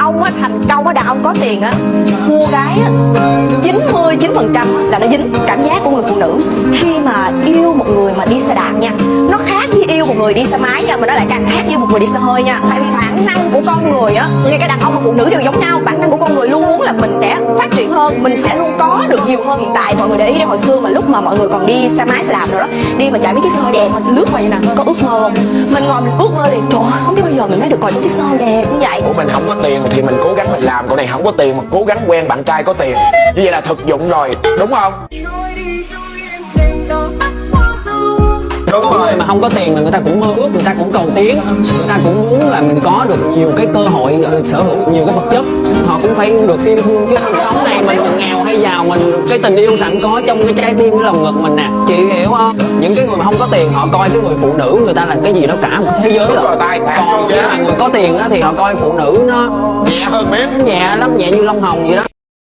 ông á thành công á, đàn ông có tiền á, mua gái á 99 phần trăm là nó dính cảm giác của người phụ nữ. Khi mà yêu một người mà đi xe đạp nha, nó khác với yêu một người đi xe máy nha, mà nó lại càng khác với một người đi xe hơi nha. Tại vì bản năng của con người á, ngay cả đàn ông và phụ nữ đều giống nhau, bản hơn mình sẽ luôn có được nhiều hơn hiện tại. Mọi người để ý đến hồi xưa mà lúc mà mọi người còn đi xe máy xe đạp rồi đó đi mà chạy mấy chiếc xe hơi đẹp mình lướt vào vậy nè có ước mơ không? Mình ngồi mình ước mơ thì trời ơi, không biết bao giờ mình mới được ngồi những chiếc xe hơi đẹp như vậy. Của mình không có tiền thì mình cố gắng mình làm. Còn này không có tiền mà cố gắng quen bạn trai có tiền. Như vậy là thực dụng rồi. Đúng không? Đúng người mà không có tiền mà người ta cũng mơ ước người ta cũng cầu tiến. Người ta cũng muốn là mình có được nhiều cái cơ hội sở hữu nhiều cái vật chất. Họ cũng phải được yêu thương chứ sống này mình nghèo hay giàu mình cái tình yêu sẵn có trong cái trái tim cái lòng ngực mình nè. Chị hiểu không? Những cái người mà không có tiền họ coi cái người phụ nữ người ta là cái gì đó cả một thế giới rồi. rồi, tài sản còn mà người có tiền á thì họ coi phụ nữ nó nhẹ hơn miếng. nhẹ lắm nhẹ như lông hồng vậy đó